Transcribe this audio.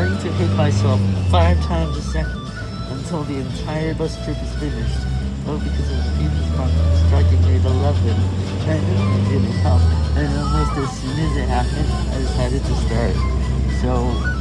starting to hit myself five times a second until the entire bus trip is finished. Oh, because of the Venus striking me 11. And it didn't come. And almost as soon as it happened, I decided to start. So,